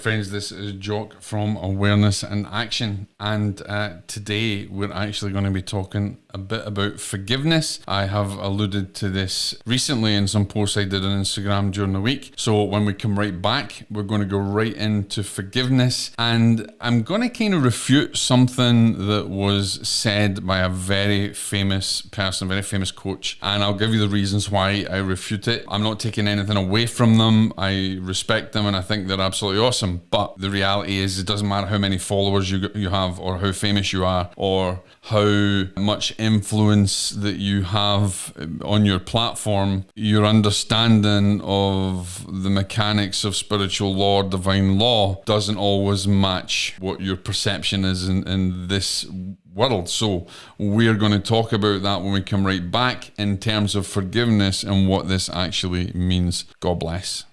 friends. This is Jock from Awareness and Action, and uh, today we're actually going to be talking a bit about forgiveness. I have alluded to this recently in some posts I did on Instagram during the week. So when we come right back, we're going to go right into forgiveness, and I'm going to kind of refute something that was said by a very famous person, very famous coach, and I'll give you the reasons why I refute it. I'm not taking anything away from them. I respect them, and I think they're absolutely awesome. But the reality is, it doesn't matter how many followers you you have, or how famous you are, or how much influence that you have on your platform, your understanding of the mechanics of spiritual law, divine law, doesn't always match what your perception is in, in this world. So we're going to talk about that when we come right back in terms of forgiveness and what this actually means. God bless.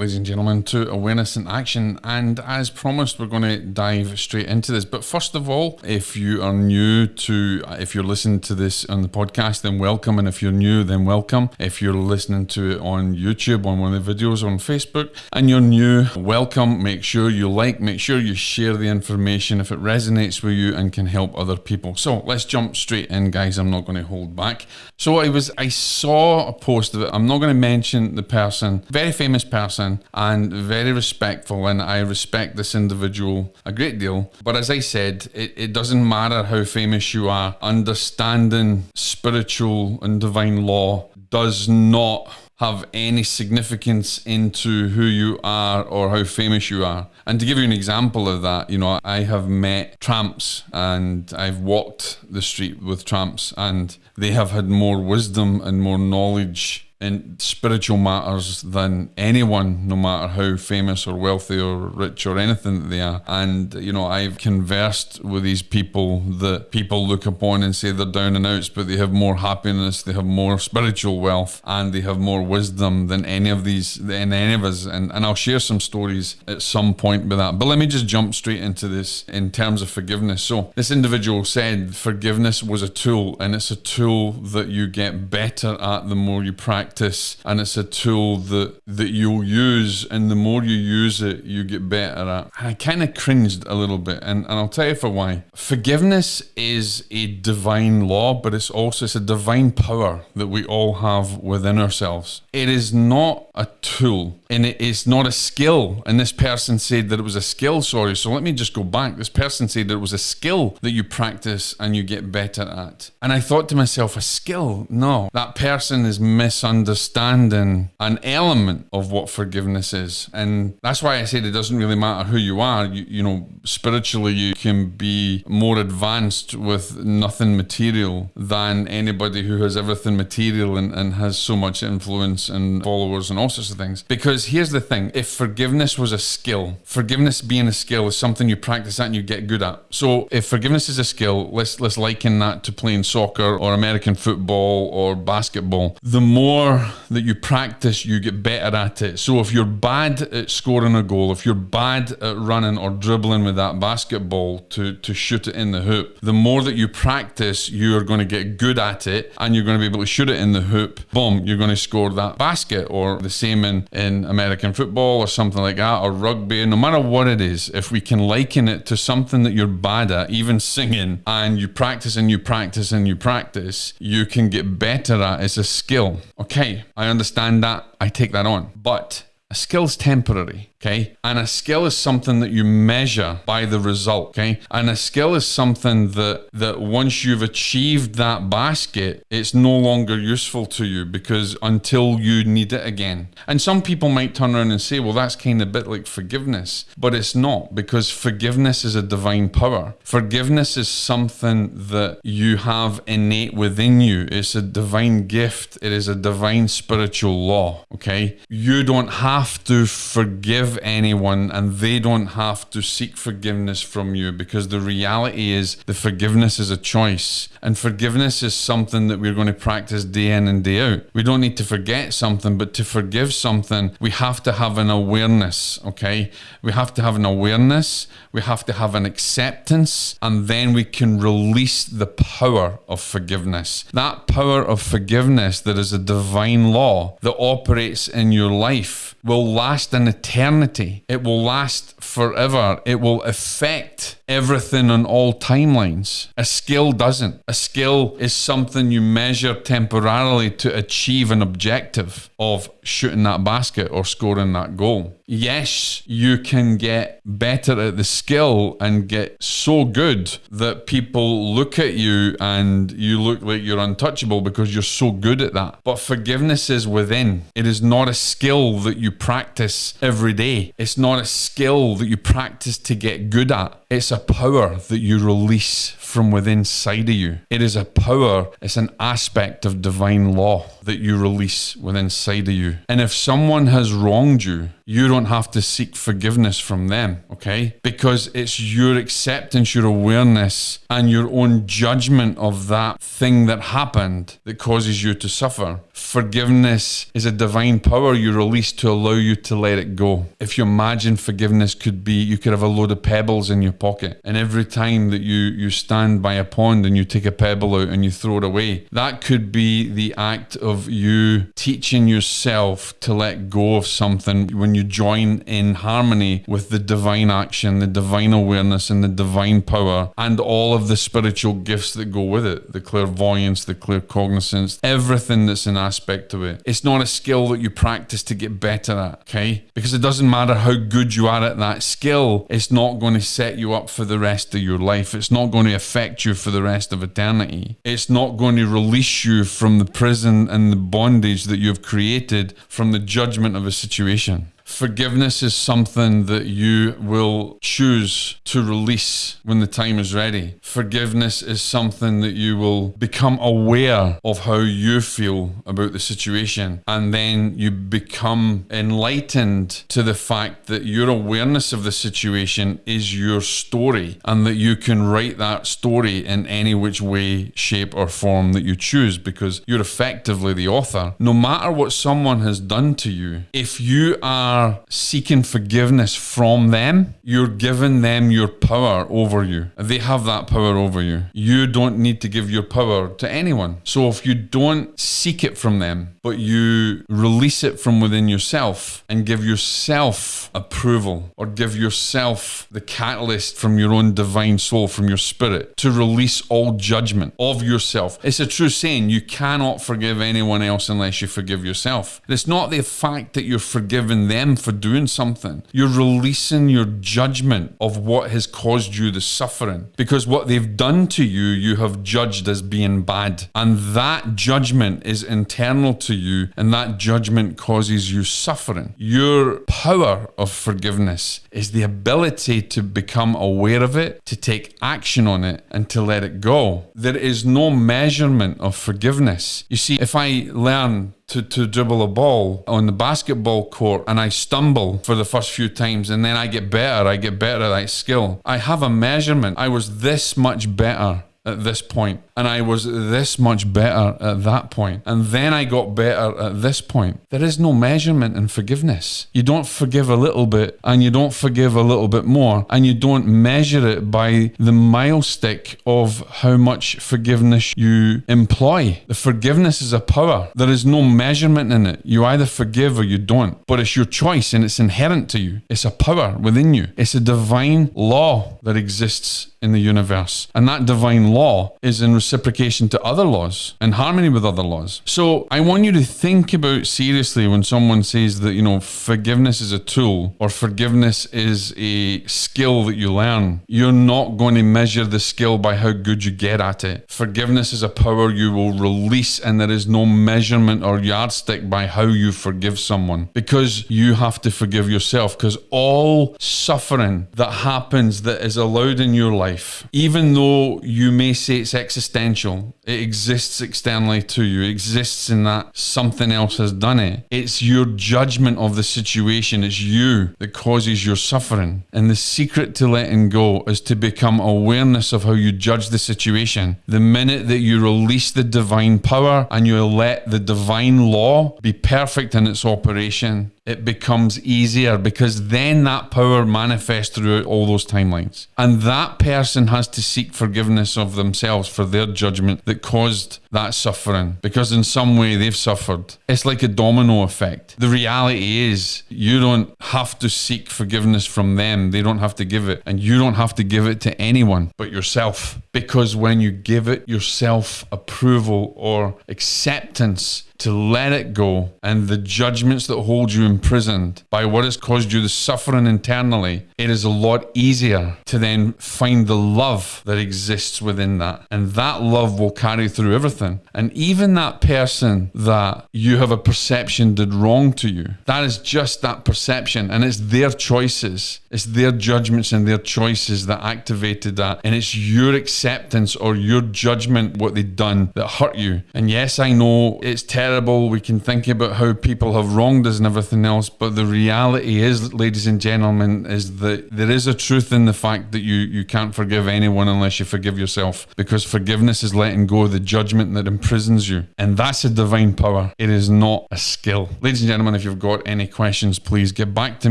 Ladies and gentlemen, to Awareness and Action. And as promised, we're going to dive straight into this. But first of all, if you are new to, uh, if you're listening to this on the podcast, then welcome. And if you're new, then welcome. If you're listening to it on YouTube, on one of the videos on Facebook, and you're new, welcome. Make sure you like, make sure you share the information if it resonates with you and can help other people. So let's jump straight in, guys. I'm not going to hold back. So I was, I saw a post of it. I'm not going to mention the person, very famous person and very respectful, and I respect this individual a great deal. But as I said, it, it doesn't matter how famous you are, understanding spiritual and divine law does not have any significance into who you are or how famous you are. And to give you an example of that, you know, I have met tramps and I've walked the street with tramps and they have had more wisdom and more knowledge in spiritual matters than anyone, no matter how famous or wealthy or rich or anything that they are. And, you know, I've conversed with these people that people look upon and say they're down and outs, but they have more happiness, they have more spiritual wealth, and they have more wisdom than any of these, than any of us. And, and I'll share some stories at some point with that. But let me just jump straight into this in terms of forgiveness. So, this individual said forgiveness was a tool, and it's a tool that you get better at the more you practice practice and it's a tool that that you'll use and the more you use it you get better at. I kind of cringed a little bit and, and i'll tell you for why. Forgiveness is a divine law but it's also it's a divine power that we all have within ourselves. It is not a tool and it is not a skill. And this person said that it was a skill sorry so let me just go back. This person said that it was a skill that you practice and you get better at. And i thought to myself a skill? No. That person is misunderstanding understanding an element of what forgiveness is. And that's why I said it doesn't really matter who you are. You, you know, spiritually, you can be more advanced with nothing material than anybody who has everything material and, and has so much influence and followers and all sorts of things. Because here's the thing if forgiveness was a skill, forgiveness being a skill is something you practice at and you get good at. So if forgiveness is a skill, let's let's liken that to playing soccer or American football or basketball. The more more that you practice, you get better at it. So if you're bad at scoring a goal, if you're bad at running or dribbling with that basketball to, to shoot it in the hoop, the more that you practice, you're going to get good at it and you're going to be able to shoot it in the hoop. Boom, you're going to score that basket or the same in, in American football or something like that or rugby. No matter what it is, if we can liken it to something that you're bad at, even singing, and you practice and you practice and you practice, you can get better at. it. It's a skill. Okay okay, I understand that. I take that on. But a skill's temporary. Okay. And a skill is something that you measure by the result. Okay. And a skill is something that, that once you've achieved that basket, it's no longer useful to you because until you need it again. And some people might turn around and say, well, that's kind of a bit like forgiveness, but it's not because forgiveness is a divine power. Forgiveness is something that you have innate within you. It's a divine gift. It is a divine spiritual law. Okay. You don't have to forgive forgive anyone and they don't have to seek forgiveness from you because the reality is the forgiveness is a choice and forgiveness is something that we're going to practice day in and day out. We don't need to forget something, but to forgive something, we have to have an awareness, okay? We have to have an awareness, we have to have an acceptance, and then we can release the power of forgiveness. That power of forgiveness that is a divine law that operates in your life will last an eternity. It will last forever. It will affect everything on all timelines. A skill doesn't. A skill is something you measure temporarily to achieve an objective of shooting that basket or scoring that goal. Yes, you can get better at the skill and get so good that people look at you and you look like you're untouchable because you're so good at that. But forgiveness is within. It is not a skill that you practice every day. It's not a skill that you practice to get good at. It's a power that you release from within side of you. It is a power, it's an aspect of divine law that you release within side of you. And if someone has wronged you, you don't have to seek forgiveness from them, okay? Because it's your acceptance, your awareness, and your own judgment of that thing that happened that causes you to suffer. Forgiveness is a divine power you release to allow you to let it go. If you imagine forgiveness could be, you could have a load of pebbles in your pocket, and every time that you, you stand by a pond and you take a pebble out and you throw it away, that could be the act of you teaching yourself to let go of something when you join in harmony with the divine action, the divine awareness, and the divine power, and all of the spiritual gifts that go with it the clairvoyance, the claircognizance, everything that's an aspect of it. It's not a skill that you practice to get better at, okay? Because it doesn't matter how good you are at that skill, it's not going to set you up for the rest of your life. It's not going to affect you for the rest of eternity. It's not going to release you from the prison and the bondage that you've created from the judgment of a situation. Forgiveness is something that you will choose to release when the time is ready. Forgiveness is something that you will become aware of how you feel about the situation. And then you become enlightened to the fact that your awareness of the situation is your story and that you can write that story in any which way, shape, or form that you choose because you're effectively the author. No matter what someone has done to you, if you are are seeking forgiveness from them, you're giving them your power over you. They have that power over you. You don't need to give your power to anyone. So if you don't seek it from them, but you release it from within yourself and give yourself approval or give yourself the catalyst from your own divine soul, from your spirit, to release all judgment of yourself. It's a true saying you cannot forgive anyone else unless you forgive yourself. It's not the fact that you're forgiving them for doing something, you're releasing your judgment of what has caused you the suffering because what they've done to you, you have judged as being bad. And that judgment is internal to you, and that judgment causes you suffering. Your power of forgiveness is the ability to become aware of it, to take action on it, and to let it go. There is no measurement of forgiveness. You see, if I learn to, to dribble a ball on the basketball court and I stumble for the first few times and then I get better, I get better at that skill. I have a measurement. I was this much better at this point and I was this much better at that point, and then I got better at this point. There is no measurement in forgiveness. You don't forgive a little bit, and you don't forgive a little bit more, and you don't measure it by the mile stick of how much forgiveness you employ. The forgiveness is a power. There is no measurement in it. You either forgive or you don't, but it's your choice and it's inherent to you. It's a power within you. It's a divine law that exists in the universe, and that divine law is in reciprocation to other laws, in harmony with other laws. So I want you to think about seriously when someone says that, you know, forgiveness is a tool or forgiveness is a skill that you learn. You're not going to measure the skill by how good you get at it. Forgiveness is a power you will release, and there is no measurement or yardstick by how you forgive someone because you have to forgive yourself. Because all suffering that happens that is allowed in your life, even though you may say it's existential. It exists externally to you. It exists in that something else has done it. It's your judgment of the situation. It's you that causes your suffering. And the secret to letting go is to become awareness of how you judge the situation. The minute that you release the divine power and you let the divine law be perfect in its operation, it becomes easier because then that power manifests throughout all those timelines. And that person has to seek forgiveness of themselves for their judgment that caused that suffering because in some way they've suffered. It's like a domino effect. The reality is you don't have to seek forgiveness from them, they don't have to give it. And you don't have to give it to anyone but yourself because when you give it yourself approval or acceptance, to let it go and the judgments that hold you imprisoned by what has caused you the suffering internally, it is a lot easier to then find the love that exists within that. And that love will carry through everything. And even that person that you have a perception did wrong to you, that is just that perception. And it's their choices, it's their judgments and their choices that activated that. And it's your acceptance or your judgment, what they've done that hurt you. And yes, I know it's terrible terrible. We can think about how people have wronged us and everything else. But the reality is, ladies and gentlemen, is that there is a truth in the fact that you, you can't forgive anyone unless you forgive yourself. Because forgiveness is letting go of the judgment that imprisons you. And that's a divine power. It is not a skill. Ladies and gentlemen, if you've got any questions, please get back to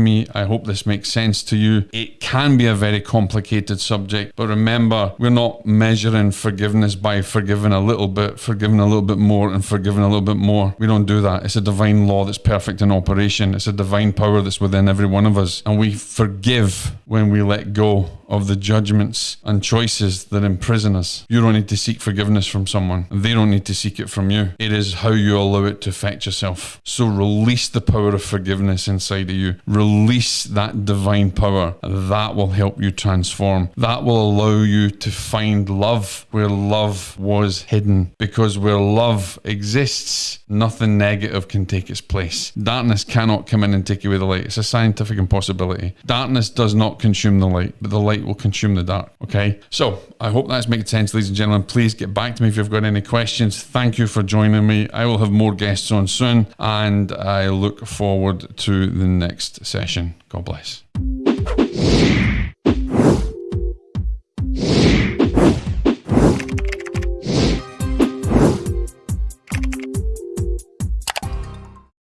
me. I hope this makes sense to you. It can be a very complicated subject, but remember, we're not measuring forgiveness by forgiving a little bit, forgiving a little bit more, and forgiving a little bit more more. We don't do that. It's a divine law that's perfect in operation. It's a divine power that's within every one of us. And we forgive when we let go of the judgments and choices that imprison us. You don't need to seek forgiveness from someone, they don't need to seek it from you. It is how you allow it to affect yourself. So release the power of forgiveness inside of you. Release that divine power. That will help you transform. That will allow you to find love where love was hidden. Because where love exists, nothing negative can take its place. Darkness cannot come in and take away the light. It's a scientific impossibility. Darkness does not consume the light, but the light will consume the dark. Okay. So I hope that's making sense, ladies and gentlemen. Please get back to me if you've got any questions. Thank you for joining me. I will have more guests on soon, and I look forward to the next session. God bless.